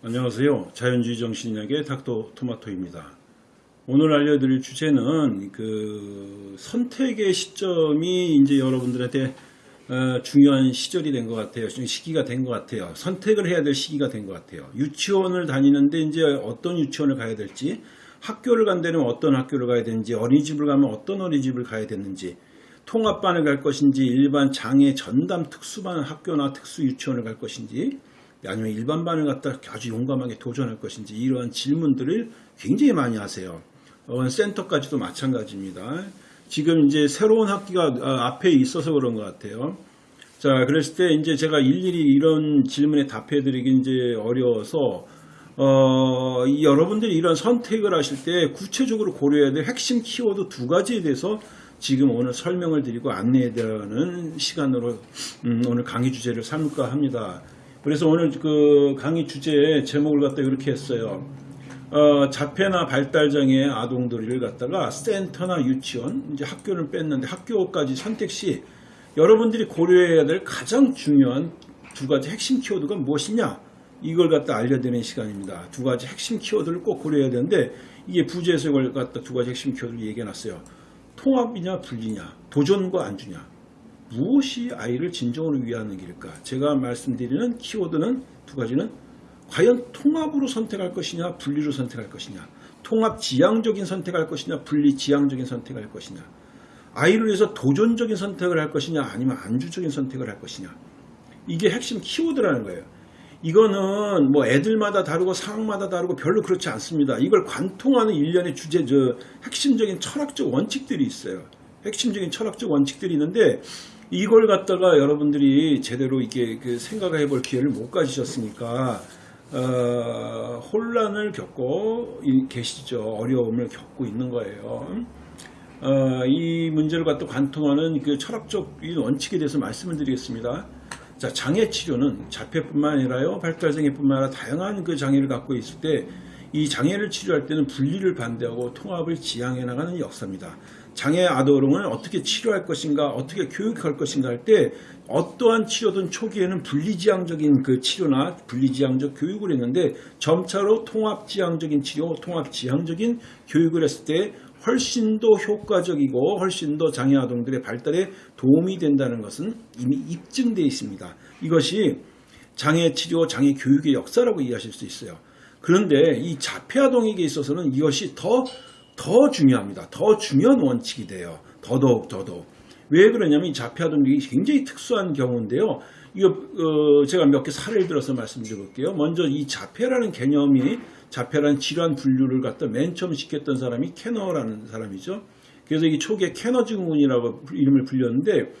안녕하세요. 자연주의 정신약의 닥터 토마토입니다. 오늘 알려드릴 주제는 그 선택의 시점이 이제 여러분들한테 어, 중요한 시절이 된 것 같아요. 시기가 된 것 같아요. 선택을 해야 될 시기가 된 것 같아요. 유치원을 다니는데 이제 어떤 유치원을 가야 될지, 학교를 간다면 어떤 학교를 가야 되는지, 어린이집을 가면 어떤 어린이집을 가야 되는지, 통합반을 갈 것인지, 일반 장애 전담 특수반 학교나 특수 유치원을 갈 것인지, 아니면 일반반을 갖다 아주 용감하게 도전할 것인지 이러한 질문들을 굉장히 많이 하세요. 어, 센터까지도 마찬가지입니다. 지금 이제 새로운 학기가 어, 앞에 있어서 그런 것 같아요. 자, 그랬을 때 이제 제가 일일이 이런 질문에 답해드리기 이제 어려워서 어, 여러분들이 이런 선택을 하실 때 구체적으로 고려해야 될 핵심 키워드 두 가지에 대해서 지금 오늘 설명을 드리고 안내해 드리는 시간으로 음, 오늘 강의 주제를 삼을까 합니다. 그래서 오늘 그 강의 주제 제목을 갖다 이렇게 했어요. 어, 자폐나 발달장애 아동들을 갖다가 센터나 유치원, 이제 학교를 뺐는데 학교까지 선택 시 여러분들이 고려해야 될 가장 중요한 두 가지 핵심 키워드가 무엇이냐? 이걸 갖다 알려드리는 시간입니다. 두 가지 핵심 키워드를 꼭 고려해야 되는데 이게 부재에서 이걸 갖다 두 가지 핵심 키워드를 얘기해 놨어요. 통합이냐 분리냐, 도전과 안주냐. 무엇이 아이를 진정으로 위하는 길일까? 제가 말씀드리는 키워드는 두 가지는 과연 통합으로 선택할 것이냐, 분리로 선택할 것이냐, 통합 지향적인 선택할 것이냐, 분리 지향적인 선택할 것이냐, 아이를 위해서 도전적인 선택을 할 것이냐, 아니면 안주적인 선택을 할 것이냐. 이게 핵심 키워드라는 거예요. 이거는 뭐 애들마다 다르고 상황마다 다르고 별로 그렇지 않습니다. 이걸 관통하는 일련의 주제, 저 핵심적인 철학적 원칙들이 있어요. 핵심적인 철학적 원칙들이 있는데 이걸 갖다가 여러분들이 제대로 이렇게 그 생각해 볼 기회를 못 가지셨으니까 어, 혼란을 겪고 계시죠. 어려움을 겪고 있는 거예요. 어, 이 문제를 갖다 관통하는 그 철학적 원칙에 대해서 말씀을 드리겠습니다. 자, 장애 치료는 자폐뿐만 아니라요, 발달장애뿐만 아니라 다양한 그 장애를 갖고 있을 때 이 장애를 치료할 때는 분리를 반대하고 통합을 지향해 나가는 역사입니다. 장애 아동을 어떻게 치료할 것인가, 어떻게 교육할 것인가 할 때 어떠한 치료든 초기에는 분리지향적인 그 치료나 분리지향적 교육을 했는데 점차로 통합지향적인 치료, 통합지향적인 교육을 했을 때 훨씬 더 효과적이고 훨씬 더 장애 아동들의 발달에 도움이 된다는 것은 이미 입증되어 있습니다. 이것이 장애 치료, 장애 교육의 역사라고 이해하실 수 있어요. 그런데 이 자폐 아동에게 있어서는 이것이 더 더 중요합니다. 더 중요한 원칙이 돼요. 더더욱 더더욱. 왜 그러냐면 이 자폐아동이 굉장히 특수한 경우인데요. 이거 어 제가 몇 개 사례를 들어서 말씀드려볼게요. 먼저 이 자폐라는 개념이 자폐라는 질환 분류를 갖다 맨 처음 시켰던 사람이 캐너라는 사람이죠. 그래서 이 초기에 캐너 증후군이라고 이름을 불렸는데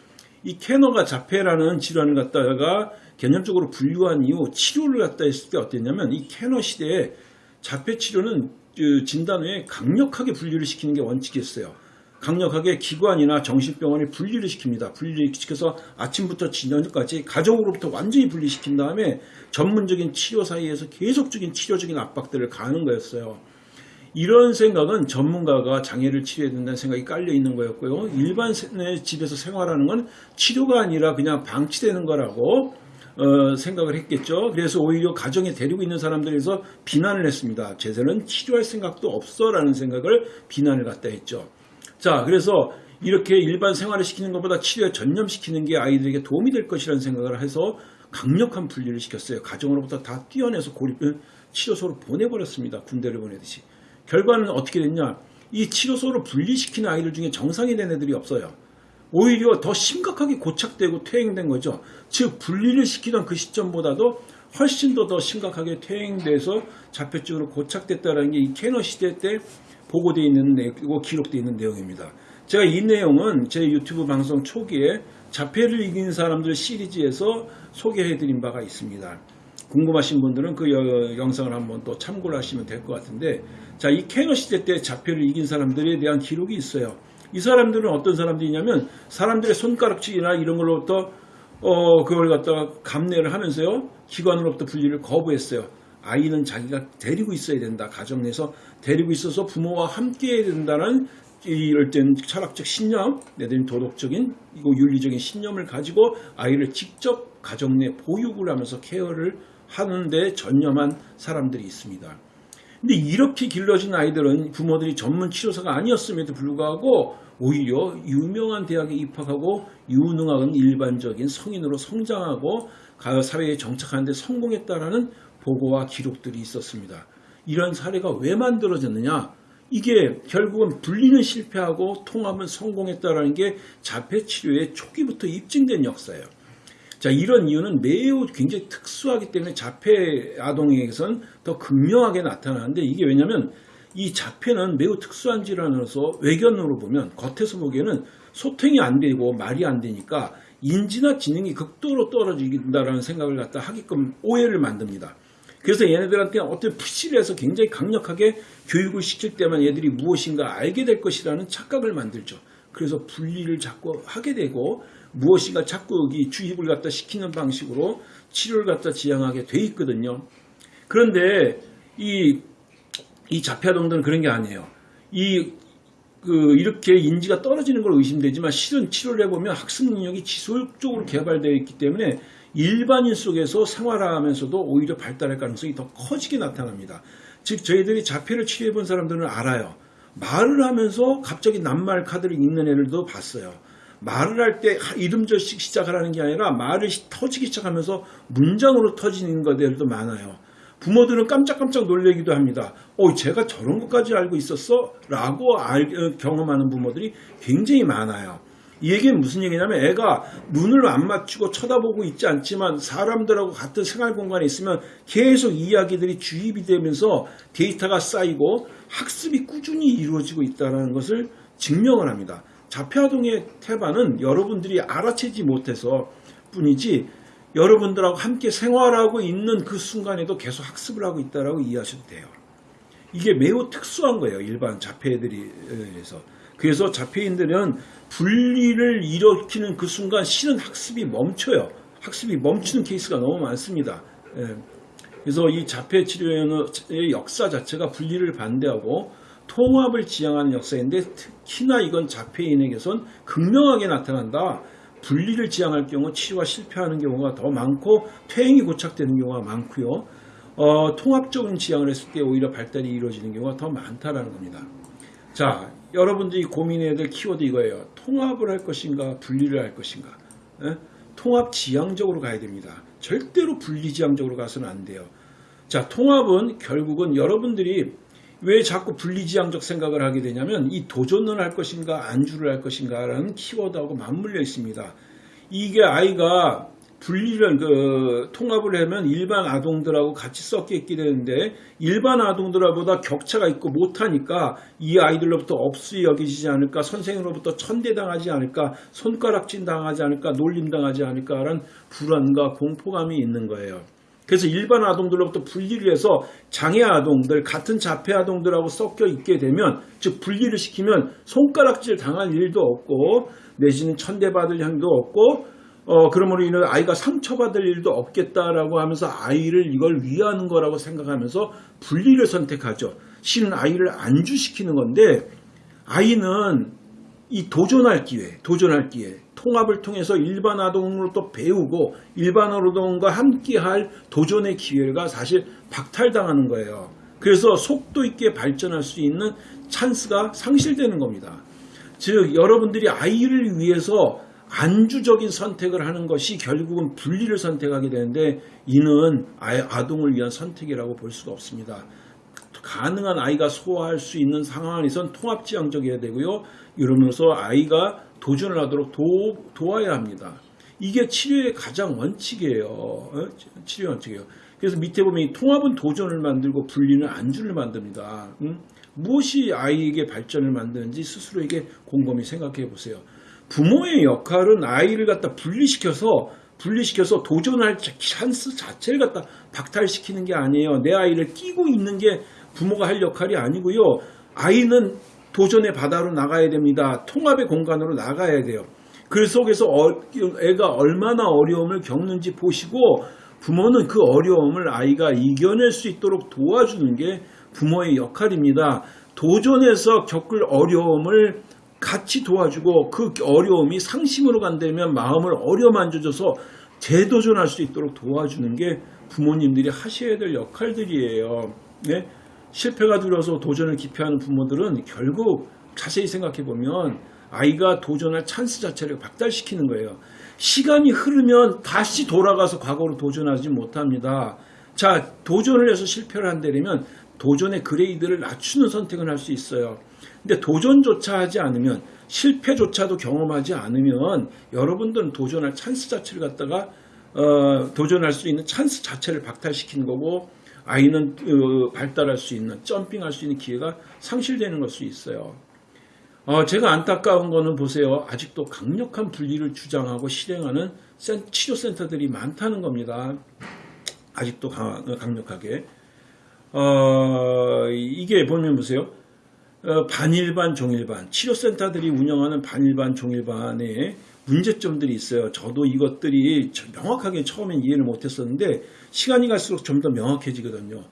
이 캐너가 자폐라는 질환을 갖다가 개념적으로 분류한 이후 치료를 갖다 했을 때 어땠냐면 이 캐너 시대에 자폐 치료는 그 진단 후에 강력하게 분리를 시키는 게 원칙이었어요. 강력하게 기관이나 정신병원에 분리를 시킵니다. 분리를 시켜서 아침부터 저녁까지 가정으로부터 완전히 분리시킨 다음에 전문적인 치료 사이에서 계속적인 치료적인 압박들을 가하는 거였어요. 이런 생각은 전문가가 장애를 치료해야 된다는 생각이 깔려 있는 거였고요. 일반 집에서 생활하는 건 치료가 아니라 그냥 방치되는 거라고 어, 생각을 했겠죠. 그래서 오히려 가정에 데리고 있는 사람들에서 비난을 했습니다. 제대로는 치료할 생각도 없어 라는 생각을 비난을 갖다 했죠. 자 그래서 이렇게 일반 생활을 시키는 것보다 치료에 전념시키는 게 아이들에게 도움이 될 것이라는 생각을 해서 강력한 분리를 시켰어요. 가정으로부터 다 띄어내서 고립을 치료소로 보내버렸습니다. 군대를 보내듯이. 결과는 어떻게 됐냐. 이 치료소로 분리시킨 아이들 중에 정상이 된 애들이 없어요. 오히려 더 심각하게 고착되고 퇴행된 거죠. 즉 분리를 시키던 그 시점보다도 훨씬 더 더 심각하게 퇴행돼서 자폐증으로 고착됐다는 게 이 캐너 시대 때 보고되어 있는 내용이고 기록되어 있는 내용입니다. 제가 이 내용은 제 유튜브 방송 초기에 자폐를 이긴 사람들 시리즈에서 소개해드린 바가 있습니다. 궁금하신 분들은 그 영상을 한번 또 참고를 하시면 될 것 같은데 자이 캐너 시대 때 자폐를 이긴 사람들에 대한 기록이 있어요. 이 사람들은 어떤 사람들이냐면 사람들의 손가락질이나 이런 걸로부터 어 그걸 갖다가 감내를 하면서요 기관으로부터 분리를 거부했어요. 아이는 자기가 데리고 있어야 된다. 가정 내에서 데리고 있어서 부모와 함께 해야 된다는 이럴 땐 철학적 신념, 내든 도덕적인 이거 윤리적인 신념을 가지고 아이를 직접 가정 내 보육을 하면서 케어를 하는데 전념한 사람들이 있습니다. 근데 이렇게 길러진 아이들은 부모들이 전문 치료사가 아니었음에도 불구하고 오히려 유명한 대학에 입학하고 유능한 일반적인 성인으로 성장하고 가- 사회에 정착하는데 성공했다라는 보고와 기록들이 있었습니다. 이런 사례가 왜 만들어졌느냐? 이게 결국은 분리는 실패하고 통합은 성공했다라는 게 자폐 치료의 초기부터 입증된 역사예요. 자, 이런 이유는 매우 굉장히 특수하기 때문에 자폐 아동에게선 더 극명하게 나타나는데 이게 왜냐면 이 자폐는 매우 특수한 질환으로서 외견으로 보면 겉에서 보기에는 소통이 안 되고 말이 안 되니까 인지나 지능이 극도로 떨어진다라는 생각을 갖다 하게끔 오해를 만듭니다. 그래서 얘네들한테 어떤 푸시를 해서 굉장히 강력하게 교육을 시킬 때만 얘들이 무엇인가 알게 될 것이라는 착각을 만들죠. 그래서 분리를 자꾸 하게 되고 무엇인가 자꾸 이 주입을 갖다 시키는 방식으로 치료를 갖다 지향하게 돼 있거든요. 그런데 이, 이 자폐아동들은 그런 게 아니에요. 이, 그, 이렇게 인지가 떨어지는 걸 의심되지만 실은 치료를 해보면 학습 능력이 지속적으로 개발되어 있기 때문에 일반인 속에서 생활하면서도 오히려 발달할 가능성이 더 커지게 나타납니다. 즉, 저희들이 자폐를 치료해 본 사람들은 알아요. 말을 하면서 갑자기 낱말 카드를 읽는 애들도 봤어요. 말을 할 때 이름절씩 시작을 하는 게 아니라 말을 시- 터지기 시작하면서 문장으로 터지는 것들도 많아요. 부모들은 깜짝깜짝 놀래기도 합니다. 어, 제가 저런 것까지 알고 있었어? 라고 알- 어, 경험하는 부모들이 굉장히 많아요. 이 얘기는 무슨 얘기냐면 애가 눈을 안 맞추고 쳐다보고 있지 않지만 사람들하고 같은 생활 공간에 있으면 계속 이야기들이 주입이 되면서 데이터가 쌓이고 학습이 꾸준히 이루어지고 있다는 것을 증명을 합니다. 자폐아동의 태반은 여러분들이 알아채지 못해서 뿐이지 여러분들하고 함께 생활하고 있는 그 순간에도 계속 학습을 하고 있다라고 이해하셔도 돼요. 이게 매우 특수한 거예요. 일반 자폐들이에서. 그래서 자폐인들은 분리를 일으키는 그 순간 실은 학습이 멈춰요. 학습이 멈추는 케이스가 너무 많습니다. 예. 그래서 이 자폐 치료의 역사 자체가 분리를 반대하고 통합을 지향하는 역사인데 특히나 이건 자폐인에게선 극명하게 나타난다. 분리를 지향할 경우 치료가 실패하는 경우가 더 많고 퇴행이 고착되는 경우가 많고요. 어, 통합적인 지향을 했을 때 오히려 발달이 이루어지는 경우가 더 많다라는 겁니다. 자, 여러분들이 고민해야 될 키워드 이거예요. 통합을 할 것인가, 분리를 할 것인가. 예? 통합 지향적으로 가야 됩니다. 절대로 분리 지향적으로 가서는 안 돼요. 자, 통합은 결국은 여러분들이 왜 자꾸 분리지향적 생각을 하게 되냐면 이 도전을 할 것인가 안주를 할 것인가 라는 키워드하고 맞물려 있습니다. 이게 아이가 분리를 그 통합을 하면 일반 아동들하고 같이 섞여 있게 되는데 일반 아동들보다 격차가 있고 못하니까 이 아이들로부터 업수 여기지 않을까 선생으로부터 천대당하지 않을까 손가락질 당하지 않을까 놀림 당하지 않을까라는 불안과 공포감이 있는 거예요. 그래서 일반 아동들로부터 분리를 해서 장애 아동들 같은 자폐 아동들하고 섞여 있게 되면 즉 분리를 시키면 손가락질 당할 일도 없고 내지는 천대받을 향도 없고 어 그러므로 인해 아이가 상처받을 일도 없겠다라고 하면서 아이를 이걸 위하는 거라고 생각하면서 분리를 선택하죠. 실은 아이를 안주시키는 건데 아이는 이 도전할 기회, 도전할 기회, 통합을 통해서 일반 아동으로 또 배우고 일반 아동과 함께할 도전의 기회가 사실 박탈당하는 거예요. 그래서 속도 있게 발전할 수 있는 찬스가 상실되는 겁니다. 즉 여러분들이 아이를 위해서 안주적인 선택을 하는 것이 결국은 분리를 선택하게 되는데 이는 아동을 위한 선택이라고 볼 수가 없습니다. 가능한 아이가 소화할 수 있는 상황 안에선 통합지향적이어야 되고요. 이러면서 아이가 도전을 하도록 도, 도와야 합니다. 이게 치료의 가장 원칙이에요. 어? 치료 원칙이에요. 그래서 밑에 보면 이 통합은 도전을 만들고 분리는 안주를 만듭니다. 음? 무엇이 아이에게 발전을 만드는지 스스로에게 곰곰이 생각해 보세요. 부모의 역할은 아이를 갖다 분리시켜서 분리시켜서 도전할 찬스 자체를 갖다 박탈시키는 게 아니에요. 내 아이를 끼고 있는 게 부모가 할 역할이 아니고요. 아이는 도전의 바다로 나가야 됩니다. 통합의 공간으로 나가야 돼요. 그 속에서 어, 애가 얼마나 어려움을 겪는지 보시고 부모는 그 어려움을 아이가 이겨낼 수 있도록 도와주는 게 부모의 역할입니다. 도전에서 겪을 어려움을 같이 도와주고 그 어려움이 상심으로 간다면 마음을 어려만져줘서 재도전할 수 있도록 도와주는 게 부모님들이 하셔야 될 역할들이에요. 네? 실패가 두려워서 도전을 기피하는 부모들은 결국 자세히 생각해 보면 아이가 도전할 찬스 자체를 박탈시키는 거예요. 시간이 흐르면 다시 돌아가서 과거로 도전하지 못합니다. 자, 도전을 해서 실패를 한다면 도전의 grade를 낮추는 선택을 할 수 있어요. 근데 도전조차 하지 않으면 실패조차도 경험하지 않으면 여러분들은 도전할 찬스 자체를 갖다가 어, 도전할 수 있는 찬스 자체를 박탈시키는 거고 아이는 어, 발달할 수 있는 점핑할 수 있는 기회가 상실되는 걸 수 있어요. 어, 제가 안타까운 거는 보세요. 아직도 강력한 분리를 주장하고 실행하는 센- 치료센터들이 많다는 겁니다. 아직도 강, 강력하게. 어, 이게 보면 보세요. 어, 반일반, 종일반. 치료센터들이 운영하는 반일반, 종일반에 문제점들이 있어요. 저도 이것들이 명확하게 처음엔 이해를 못했었는데 시간이 갈수록 좀 더 명확해지거든요.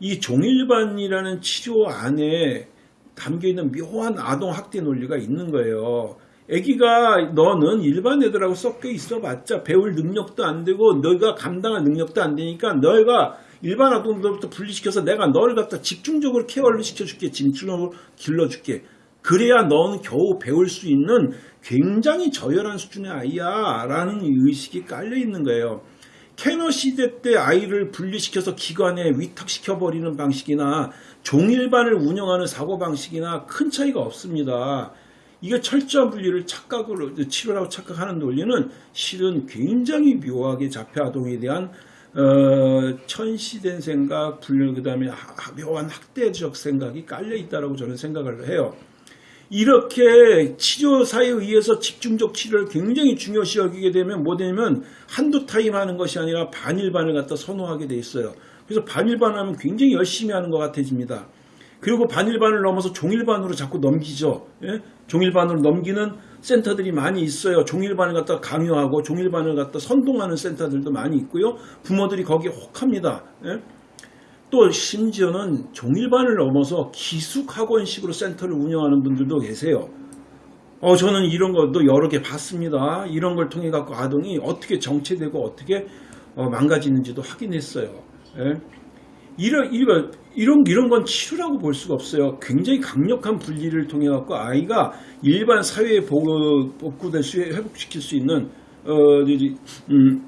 이 종일반이라는 치료 안에 담겨 있는 묘한 아동 학대 논리가 있는 거예요. 아기가 너는 일반 애들하고 섞여 있어봤자 배울 능력도 안 되고 너가 감당할 능력도 안 되니까 너희가 일반 아동들부터 분리시켜서 내가 너를 갖다 집중적으로 케어를 시켜줄게 집중적으로 길러줄게 그래야 너는 겨우 배울 수 있는 굉장히 저열한 수준의 아이야 라는 의식이 깔려 있는 거예요 캐너 시대 때 아이를 분리시켜서 기관에 위탁시켜버리는 방식이나 종일반을 운영하는 사고방식이나 큰 차이가 없습니다. 이게 철저한 분리를 착각으로 치료라고 착각하는 논리는 실은 굉장히 묘하게 자폐 아동에 대한 어, 천시된 생각, 분류 그다음에 하- 묘한 학대적 생각이 깔려 있다라고 저는 생각을 해요. 이렇게 치료사에 의해서 집중적 치료를 굉장히 중요시 여기게 되면 뭐 되냐면 한두 타임 하는 것이 아니라 반일반을 갖다 선호하게 돼 있어요. 그래서 반일반 하면 굉장히 열심히 하는 것 같아집니다. 그리고 반일반을 넘어서 종일반으로 자꾸 넘기죠. 예? 종일반으로 넘기는 센터들이 많이 있어요. 종일반을 갖다 강요하고 종일반을 갖다 선동하는 센터들도 많이 있고요. 부모들이 거기에 혹합니다. 예? 또 심지어는 종일반을 넘어서 기숙학원식으로 센터를 운영하는 분들도 계세요. 어, 저는 이런 것도 여러 개 봤습니다. 이런 걸 통해 갖고 아동이 어떻게 정체되고 어떻게 어, 망가지는지도 확인했어요. 예? 이런, 이런, 이런, 이런 건 치료라고 볼 수가 없어요. 굉장히 강력한 분리를 통해 갖고 아이가 일반 사회에 복- 복구될 수, 회복시킬 수 있는, 어, 음,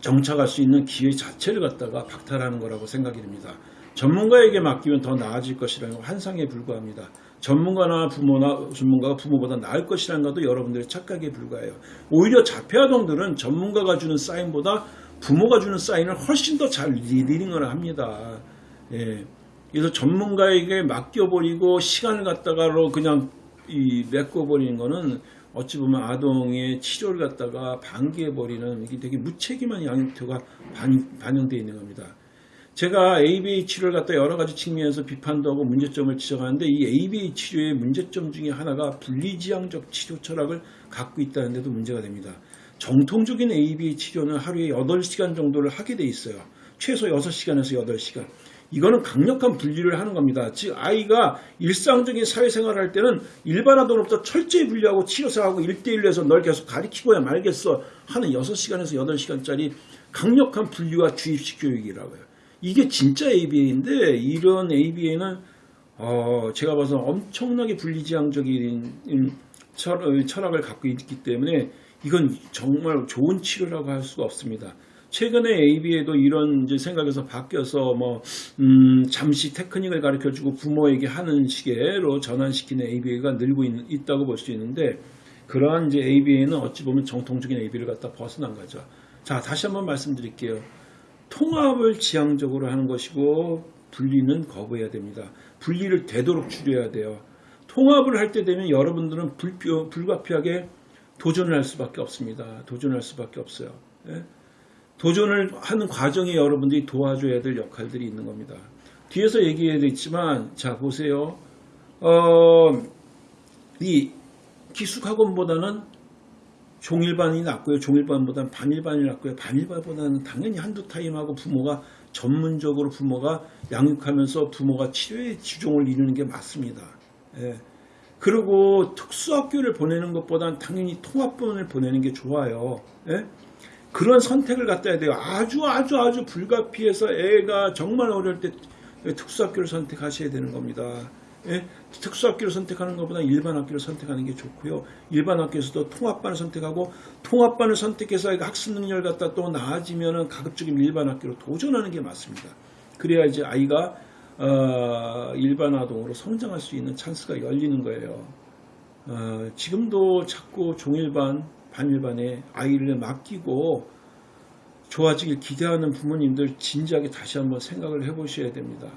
정착할 수 있는 기회 자체를 갖다가 박탈하는 거라고 생각이 됩니다. 전문가에게 맡기면 더 나아질 것이라는 환상에 불과합니다. 전문가나 부모나 전문가가 부모보다 나을 것이라는 것도 여러분들의 착각에 불과해요. 오히려 자폐아동들은 전문가가 주는 사인보다 부모가 주는 사인을 훨씬 더 잘 리딩을 합니다. 예. 그래서 전문가에게 맡겨버리고 시간을 갖다가로 그냥 이 메꿔버리는 거는 어찌 보면 아동의 치료를 갖다가 방기해버리는 이게 되게 무책임한 양육태가 반영되어 있는 겁니다. 제가 ABA 치료를 갖다 여러 가지 측면에서 비판도 하고 문제점을 지적하는데 이 ABA 치료의 문제점 중에 하나가 분리지향적 치료 철학을 갖고 있다는 데도 문제가 됩니다. 정통적인 ABA 치료는 하루에 8시간 정도를 하게 돼 있어요. 최소 6시간에서 8시간. 이거는 강력한 분리를 하는 겁니다. 즉 아이가 일상적인 사회생활을 할 때는 일반 아동으로부터 철저히 분리하고 치료사하고 1대1로 해서 널 계속 가리키고야 말겠어 하는 6시간에서 8시간짜리 강력한 분리와 주입식 교육이라고요. 이게 진짜 ABA인데 이런 ABA는 어, 제가 봐서 엄청나게 분리지향적인 철- 철학을 갖고 있기 때문에 이건 정말 좋은 치료라고 할 수가 없습니다. 최근에 ABA도 이런 이제 생각에서 바뀌어서 뭐 음, 잠시 테크닉을 가르쳐주고 부모에게 하는 식으로 전환시키는 ABA가 늘고 있, 다고 볼 수 있는데 그러한 이제 ABA는 어찌 보면 정통적인 ABA를 갖다 벗어난 거죠. 자 다시 한번 말씀드릴게요. 통합을 지향적으로 하는 것이고 분리는 거부해야 됩니다. 분리를 되도록 줄여야 돼요. 통합을 할 때 되면 여러분들은 불표, 불가피하게 도전을 할 수밖에 없습니다. 도전할 수밖에 없어요. 예? 도전을 하는 과정에 여러분들이 도와줘야 될 역할들이 있는 겁니다. 뒤에서 얘기해야 되지만 자 보세요. 어, 이 기숙학원보다는 종일반이 낫고요. 종일반보다는 반일반이 낫고요. 반일반보다는 당연히 한두 타임하고 부모가 전문적으로 부모가 양육하면서 부모가 치료의 주종을 이루는 게 맞습니다. 예. 그리고 특수학교를 보내는 것보다는 당연히 통합본을 보내는 게 좋아요. 예? 그런 선택을 갖다 해야 돼요. 아주 아주 아주 불가피해서 애가 정말 어릴 때 특수학교를 선택하셔야 되는 겁니다. 예? 특수학교를 선택하는 것보다 일반 학교를 선택하는 게 좋고요. 일반 학교에서도 통합반을 선택하고 통합반을 선택해서 학습 능력을 갖다 또 나아지면은 가급적이면 일반 학교로 도전하는 게 맞습니다. 그래야 이제 아이가 어, 일반 아동으로 성장할 수 있는 찬스가 열리는 거예요. 어, 지금도 자꾸 종일반, 반일반에 아이를 맡기고 좋아지길 기대하는 부모님들 진지하게 다시 한번 생각을 해보셔야 됩니다.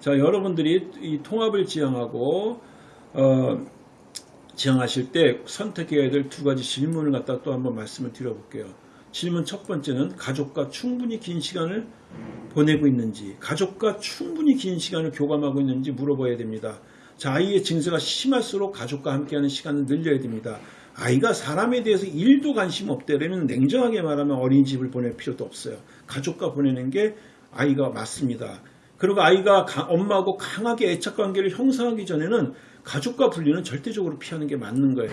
자, 여러분들이 이 통합을 지향하고 어, 지향하실 때 선택해야 될 두 가지 질문을 갖다 또 한번 말씀을 드려볼게요. 질문 첫 번째는 가족과 충분히 긴 시간을 보내고 있는지, 가족과 충분히 긴 시간을 교감하고 있는지 물어봐야 됩니다. 자, 아이의 증세가 심할수록 가족과 함께하는 시간을 늘려야 됩니다. 아이가 사람에 대해서 일도 관심 없다면 냉정하게 말하면 어린이집을 보낼 필요도 없어요. 가족과 보내는 게 아이가 맞습니다. 그리고 아이가 가- 엄마하고 강하게 애착 관계를 형성하기 전에는 가족과 분리는 절대적으로 피하는 게 맞는 거예요.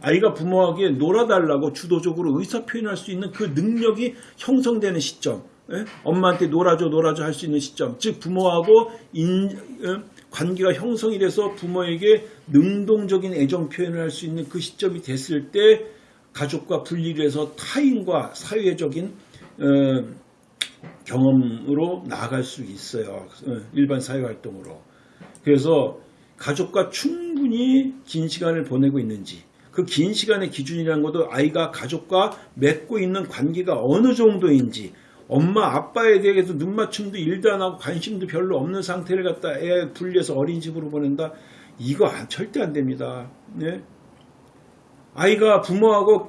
아이가 부모에게 놀아달라고 주도적으로 의사 표현할 수 있는 그 능력이 형성되는 시점, 예? 엄마한테 놀아줘 놀아줘 할 수 있는 시점, 즉 부모하고 인, 어? 관계가 형성이 돼서 부모에게 능동적인 애정 표현을 할 수 있는 그 시점이 됐을 때 가족과 분리를 해서 타인과 사회적인 어, 경험으로 나아갈 수 있어요. 어, 일반 사회 활동으로. 그래서 가족과 충분히 긴 시간을 보내고 있는지 그 긴 시간의 기준이라는 것도 아이가 가족과 맺고 있는 관계가 어느 정도인지 엄마 아빠에 대해서 눈맞춤도 일도 안 하고 관심도 별로 없는 상태를 갖다 애 분리해서 어린이집으로 보낸다 이거 안- 절대 안 됩니다. 네? 아이가 부모하고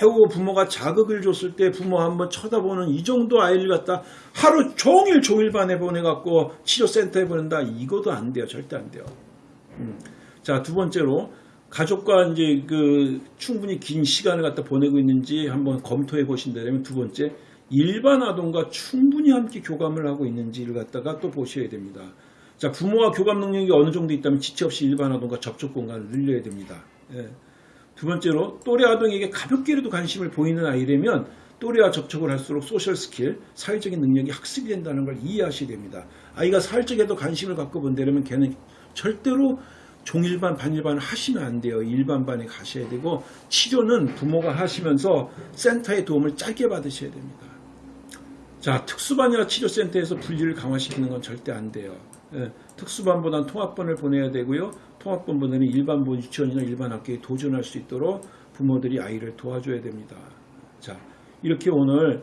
겨우 부모가 자극을 줬을 때 부모 한번 쳐다보는 이 정도 아이를 갖다 하루 종일 종일반에 보내갖고 치료센터에 보낸다 이것도 안 돼요 절대 안 돼요. 음. 자 두 번째로 가족과 이제 그 충분히 긴 시간을 갖다 보내고 있는지 한번 검토해 보신다면 두 번째 일반 아동과 충분히 함께 교감을 하고 있는지를 갖다가 또 보셔야 됩니다. 자 부모와 교감 능력이 어느 정도 있다면 지체 없이 일반 아동과 접촉 공간을 늘려야 됩니다. 예. 두 번째로 또래 아동에게 가볍게라도 관심을 보이는 아이라면 또래와 접촉을 할수록 social skill, 사회적인 능력이 학습이 된다는 걸 이해하셔야 됩니다. 아이가 사회적에도 관심을 갖고 본다면 걔는 절대로 종일반, 반일반을 하시면 안 돼요. 일반반에 가셔야 되고 치료는 부모가 하시면서 센터의 도움을 짧게 받으셔야 됩니다. 자, 특수반이나 치료센터에서 분리를 강화시키는 건 절대 안 돼요. 예, 특수반보다는 통합반을 보내야 되고요. 통합반보다는 일반본 유치원이나 일반 학교에 도전할 수 있도록 부모들이 아이를 도와줘야 됩니다. 자, 이렇게 오늘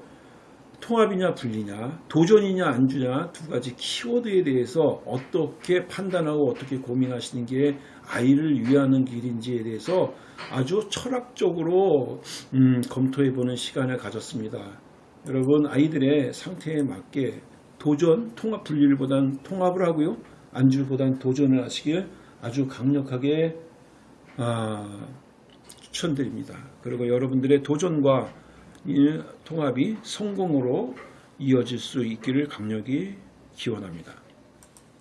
통합이냐 분리냐, 도전이냐 안주냐 두 가지 키워드에 대해서 어떻게 판단하고 어떻게 고민하시는 게 아이를 위하는 길인지에 대해서 아주 철학적으로 음, 검토해 보는 시간을 가졌습니다. 여러분 아이들의 상태에 맞게 도전, 통합 분리를보단 통합을 하고요. 안주보단 도전을 하시길 아주 강력하게 아, 추천드립니다. 그리고 여러분들의 도전과 이 통합이 성공으로 이어질 수 있기를 강력히 기원합니다.